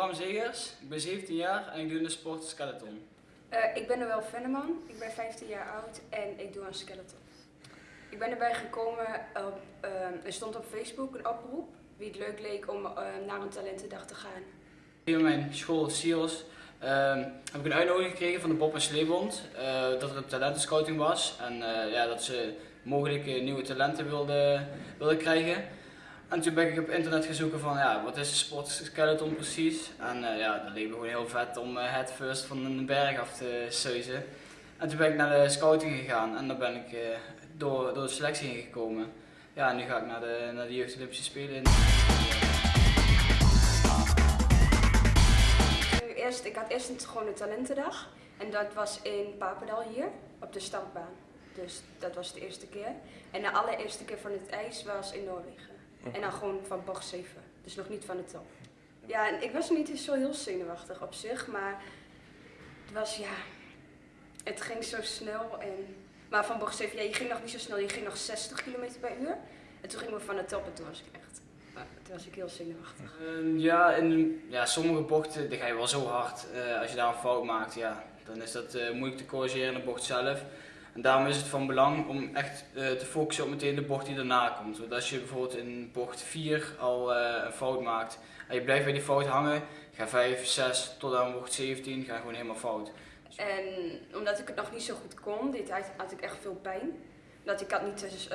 Bram Zegers, ik ben 17 jaar en ik doe in de sport skeleton. Uh, ik ben Noël Venneman, ik ben 15 jaar oud en ik doe aan skeleton. Ik ben erbij gekomen, op, uh, er stond op Facebook een oproep wie het leuk leek om uh, naar een talentendag te gaan. In mijn school, SIOS, heb ik een uitnodiging gekregen van de Bob en Sleebond dat er een talentenscouting was en ja, dat ze mogelijk nieuwe talenten wilden, wilden krijgen. En toen ben ik op internet gaan zoeken van ja, wat is een sport skeleton precies. En uh, ja, dat leek me gewoon heel vet om uh, het first van een berg af te seuzen. En toen ben ik naar de scouting gegaan en daar ben ik uh, door, door de selectie heen gekomen. Ja, en nu ga ik naar de, naar de Jeugd Olympische Spelen in. Eerst, ik had eerst een, gewoon een talentendag en dat was in Papendal hier op de startbaan. Dus dat was de eerste keer. En de allereerste keer van het ijs was in Noorwegen. En dan gewoon van bocht 7. Dus nog niet van de top. Ja, en ik was niet zo heel zenuwachtig op zich, maar het was ja, het ging zo snel. En, maar van bocht 7, ja, je ging nog niet zo snel, je ging nog 60 km per uur. En toen gingen we van de top en toen was ik echt, toen was ik heel zenuwachtig. Uh, ja, in ja, sommige bochten die ga je wel zo hard. Uh, als je daar een fout maakt, ja, dan is dat uh, moeilijk te corrigeren in de bocht zelf. En daarom is het van belang om echt uh, te focussen op meteen de bocht die daarna komt. Want als je bijvoorbeeld in bocht 4 al uh, een fout maakt en je blijft bij die fout hangen, ga 5, 6 tot aan bocht 17 ga gewoon helemaal fout. En omdat ik het nog niet zo goed kon, dit tijd had ik echt veel pijn. Dat ik had niet dus,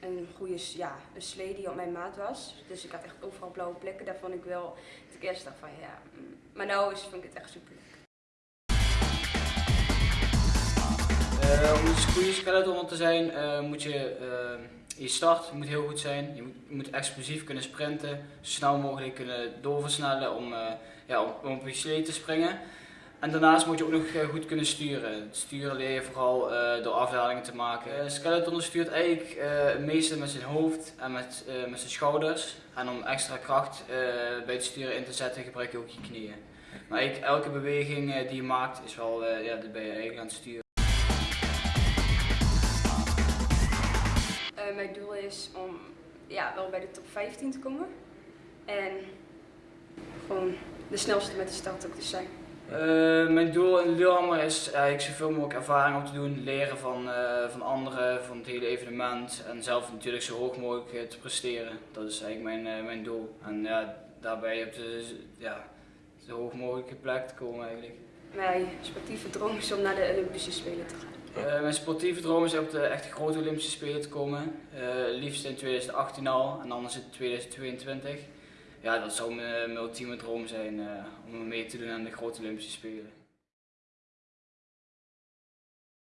een goede ja, een slee die op mijn maat was. Dus ik had echt overal blauwe plekken. Daar vond ik wel, ik eerst dacht van ja, mm. maar nu is, vind ik het echt super Uh, om een goede skeleton te zijn uh, moet je uh, je start moet heel goed zijn. Je moet, moet, explosief kunnen sprinten, zo snel mogelijk kunnen doorversnellen om, ja, om, op je slee te springen. En daarnaast moet je ook nog goed kunnen sturen. Sturen leer je vooral door afdalingen te maken. skeleton stuurt eigenlijk het meeste met zijn hoofd en met, met zijn schouders. En om extra kracht bij het sturen in te zetten gebruik je ook je knieën. Maar elke beweging die je maakt is wel, ja, ben je eigenlijk aan het sturen. Is om ja, wel bij de top 15 te komen. En gewoon de snelste met de start ook te zijn. Uh, mijn doel in Lillehammer is eigenlijk zoveel mogelijk ervaring op te doen, leren van, uh, van anderen, van het hele evenement en zelf natuurlijk zo hoog mogelijk te presteren. Dat is eigenlijk mijn, mijn doel. En ja, daarbij op de ja, zo hoog mogelijke plek te komen eigenlijk. Mijn sportieve droom is om naar de Olympische Spelen te gaan. Uh, mijn sportieve droom is op de echt grote Olympische Spelen te komen. Uh, liefst in 2018 al en anders in 2022. Ja, dat zou mijn, mijn ultieme droom zijn uh, om mee te doen aan de grote Olympische Spelen.